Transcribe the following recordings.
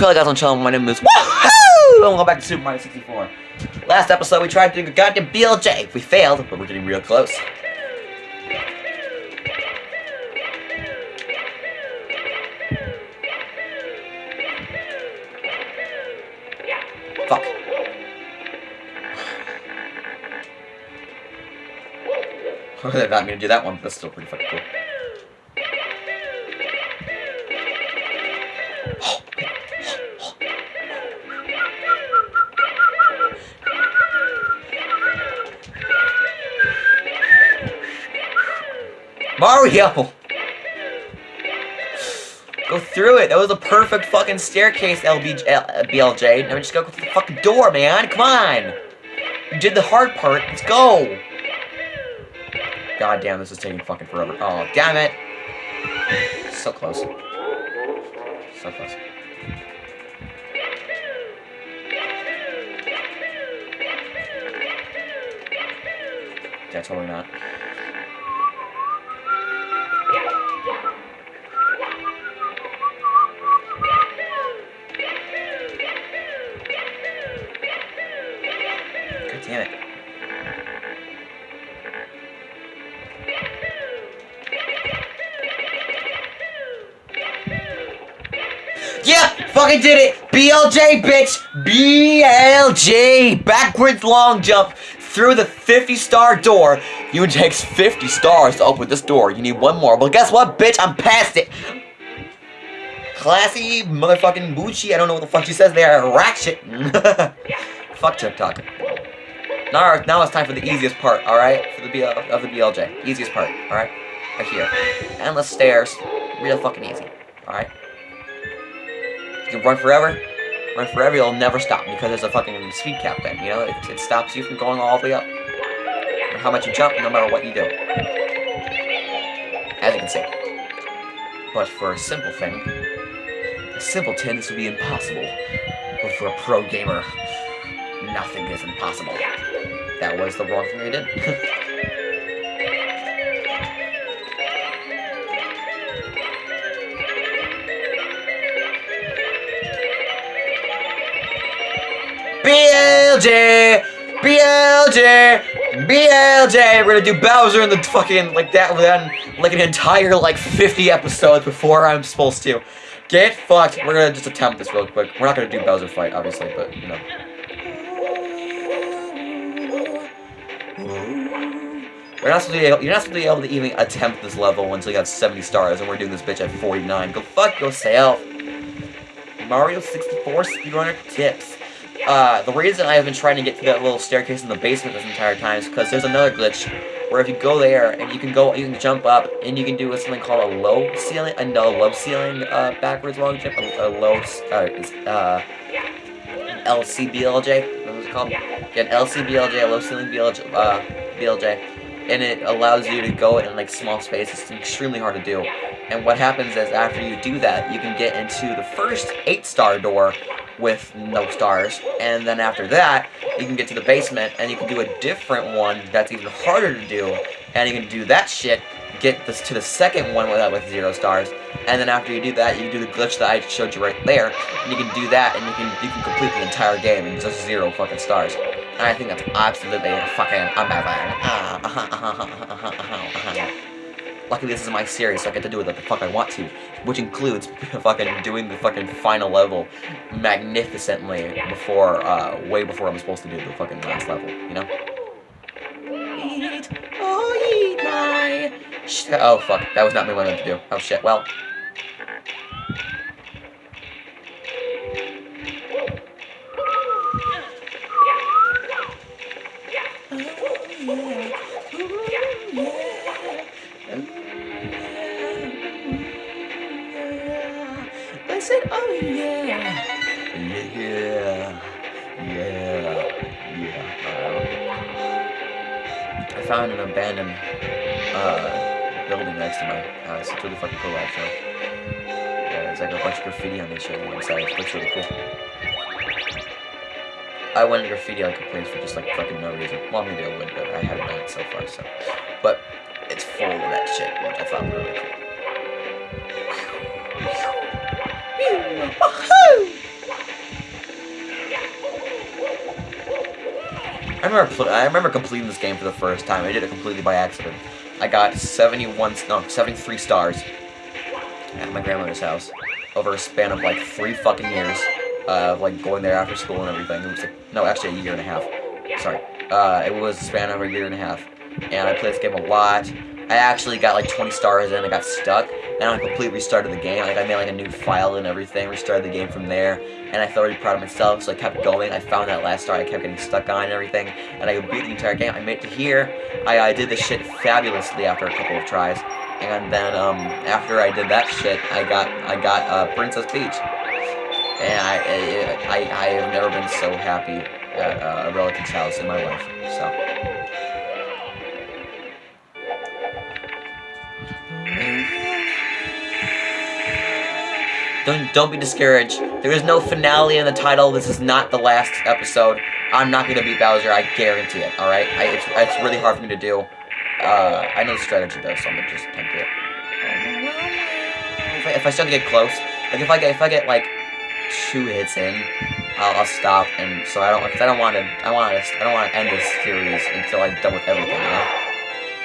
Hello guys the channel, my name is Woohoo! And welcome back to Super Mario 64. Last episode we tried to do a goddamn BLJ. We failed, but we're getting real close. Fuck. they got me to do that one, but that's still pretty fucking cool. Mario! Go through it. That was a perfect fucking staircase, LBJ, BLJ. Now we just go through the fucking door, man. Come on. You did the hard part. Let's go. God damn, this is taking fucking forever. Oh, damn it. So close. So close. Yeah, totally not. Damn it. Yeah! Fucking did it! BLJ, bitch! BLJ! Backwards long jump through the 50 star door. You takes 50 stars to open this door. You need one more. But guess what, bitch? I'm past it. Classy motherfucking Bucci. I don't know what the fuck she says there. Rack shit. fuck TikTok. Now, now it's time for the easiest part, alright? For the BL, of the BLJ. Easiest part, alright? Right here. Endless stairs. Real fucking easy. Alright? You can run forever. Run forever, you'll never stop because there's a fucking speed cap then, you know? It, it stops you from going all the way up. No matter how much you jump, no matter what you do. As you can see. But for a simple thing, a simpleton, this would be impossible. But for a pro gamer, nothing is impossible. That was the wrong thing I did. BLJ! BLJ! BLJ! We're gonna do Bowser in the fucking, like that, then, like an entire, like, 50 episodes before I'm supposed to. Get fucked. We're gonna just attempt this real quick. We're not gonna do Bowser fight, obviously, but, you know. You're not, supposed to be able, you're not supposed to be able to even attempt this level until you have 70 stars, and we're doing this bitch at 49. Go fuck yourself. Mario 64 speedrunner tips. Uh, the reason I have been trying to get to that little staircase in the basement this entire time is because there's another glitch where if you go there and you can go, you can jump up and you can do something called a low ceiling, a no low ceiling uh, backwards long jump, a, a low uh, uh, LCBLJ. What was it called? Yeah, an LCBLJ, a low ceiling BLJ, uh, BLJ, and it allows you to go in like small spaces. It's extremely hard to do. And what happens is after you do that, you can get into the first eight star door with no stars. And then after that, you can get to the basement and you can do a different one that's even harder to do. And you can do that shit, get this to the second one with, with zero stars. And then after you do that, you can do the glitch that I showed you right there. And you can do that and you can you can complete the entire game in just zero fucking stars. And I think that's absolutely fucking amazing. Ah, uh-huh, uh-huh, uh-huh, Luckily, this is my series, so I get to do what the fuck I want to, which includes fucking doing the fucking final level magnificently before, uh, way before I'm supposed to do the fucking last level, you know? Eat, oh, eat my... Oh, fuck, that was not me what I meant to do. Oh, shit, well... I said, oh yeah, yeah, yeah, yeah. I found an abandoned uh, building next to my house. It's really fucking cool, actually. Yeah, there's like a bunch of graffiti on this shit on the inside. It looks really cool. I went to graffiti like a place for just like fucking no reason. Well, maybe I would, but I haven't done it so far, so. But it's full of that shit, which I thought really cool. I remember I remember completing this game for the first time. I did it completely by accident. I got 71 no 73 stars at my grandmother's house over a span of like three fucking years of like going there after school and everything. It was like, no, actually a year and a half. Sorry. Uh, it was a span of a year and a half. And I played this game a lot. I actually got like 20 stars and I got stuck. And I completely restarted the game. Like I made like a new file and everything, restarted the game from there. And I felt really proud of myself, so I kept going. I found that last star I kept getting stuck on and everything. And I beat the entire game. I made it to here. I, I did this shit fabulously after a couple of tries. And then um, after I did that shit, I got I got uh, Princess Peach. And I, I, I, have never been so happy at uh, a relative's house in my life. So. Don't, don't be discouraged. There is no finale in the title. This is not the last episode. I'm not going to beat Bowser. I guarantee it, alright? It's, it's really hard for me to do. Uh, I know the strategy, though, so I'm going to just attempt it. If I, if I start to get close, like, if I get, if I get, like, two hits in, I'll, I'll stop, and so I don't, because I don't want to, I want to, I don't want to end this series until I'm done with everything, you know?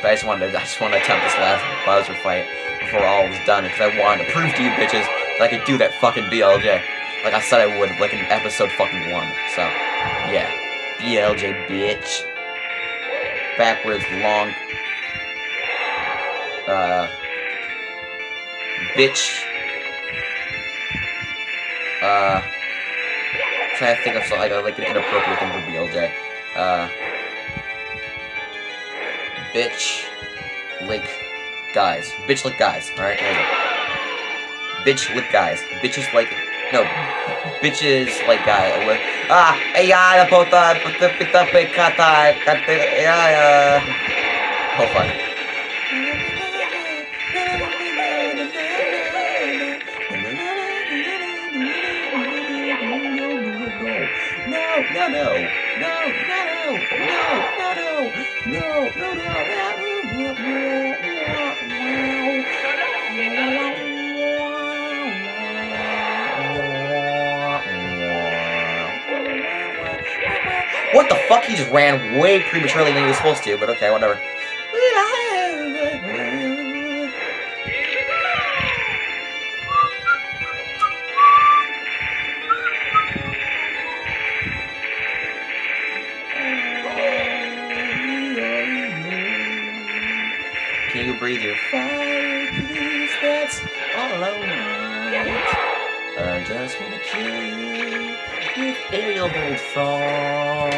But I just wanted to, I just want to attempt this last Bowser fight before all was done, because I wanted to prove to you bitches that I could do that fucking BLJ. Like I said I would, like in episode fucking one. So, yeah. BLJ, bitch. Backwards, long. Uh. Bitch. Uh. I'm trying to think of something like, an inappropriate thing for BLJ. Uh. Bitch. Lick. Guys. Bitch lick guys. Alright, there you go bitch with guys. Bitches like no bitches like guy ah yeah the puta puta pita pecata yeah yeah hold on no no no no no no no no no no no no What the fuck? He just ran way prematurely than he was supposed to, but okay, whatever. Fire, please? That's all I want. I just wanna kill you with elbow thought.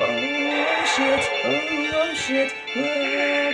Oh shit, oh your shit, oh.